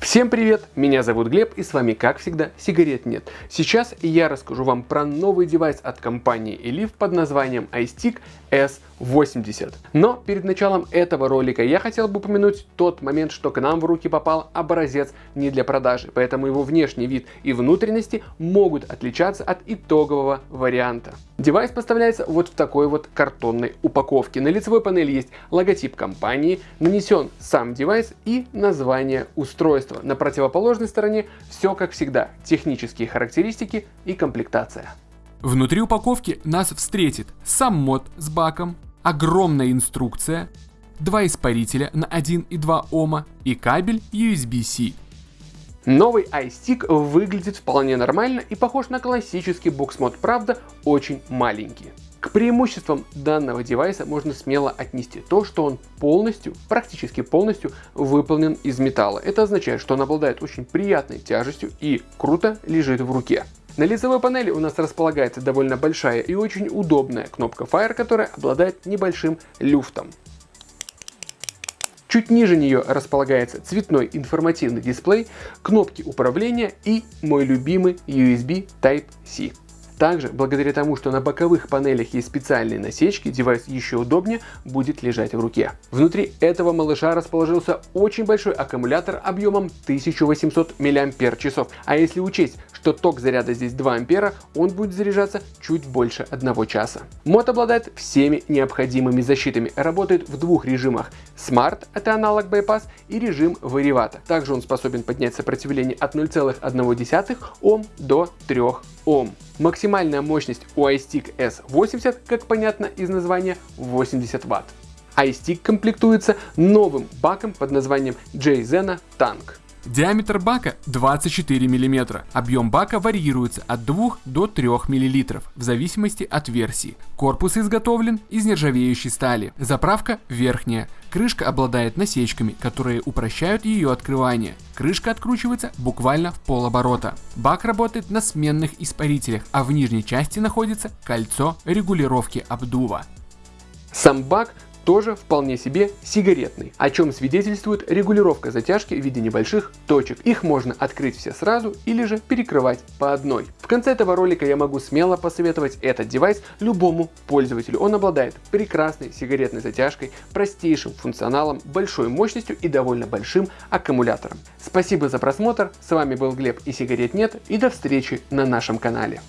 Всем привет, меня зовут Глеб и с вами как всегда сигарет нет. Сейчас я расскажу вам про новый девайс от компании Eleaf под названием iStick S80. Но перед началом этого ролика я хотел бы упомянуть тот момент, что к нам в руки попал образец не для продажи, поэтому его внешний вид и внутренности могут отличаться от итогового варианта. Девайс поставляется вот в такой вот картонной упаковке. На лицевой панели есть логотип компании, нанесен сам девайс и название устройства устройства. На противоположной стороне все как всегда, технические характеристики и комплектация. Внутри упаковки нас встретит сам мод с баком, огромная инструкция, два испарителя на 1 и 2 Ома и кабель USB-C. Новый iStick выглядит вполне нормально и похож на классический буксмод, правда очень маленький. К преимуществам данного девайса можно смело отнести то, что он полностью, практически полностью выполнен из металла. Это означает, что он обладает очень приятной тяжестью и круто лежит в руке. На лицевой панели у нас располагается довольно большая и очень удобная кнопка Fire, которая обладает небольшим люфтом. Чуть ниже нее располагается цветной информативный дисплей, кнопки управления и мой любимый USB Type-C. Также, благодаря тому, что на боковых панелях есть специальные насечки, девайс еще удобнее будет лежать в руке. Внутри этого малыша расположился очень большой аккумулятор объемом 1800 мАч. А если учесть, что ток заряда здесь 2 ампера, он будет заряжаться чуть больше 1 часа. Мод обладает всеми необходимыми защитами, работает в двух режимах Smart, это аналог Bypass, и режим Варивата. Также он способен поднять сопротивление от 0,1 Ом до 3 Ом. Максимальная мощность у iStick S80, как понятно из названия, 80 Вт. iStick комплектуется новым баком под названием JZena Tank. Диаметр бака 24 мм. Объем бака варьируется от 2 до 3 мл в зависимости от версии. Корпус изготовлен из нержавеющей стали. Заправка верхняя. Крышка обладает насечками, которые упрощают ее открывание. Крышка откручивается буквально в полоборота. Бак работает на сменных испарителях, а в нижней части находится кольцо регулировки обдува. Сам бак тоже вполне себе сигаретный, о чем свидетельствует регулировка затяжки в виде небольших точек. Их можно открыть все сразу или же перекрывать по одной. В конце этого ролика я могу смело посоветовать этот девайс любому пользователю. Он обладает прекрасной сигаретной затяжкой, простейшим функционалом, большой мощностью и довольно большим аккумулятором. Спасибо за просмотр, с вами был Глеб и сигарет нет и до встречи на нашем канале.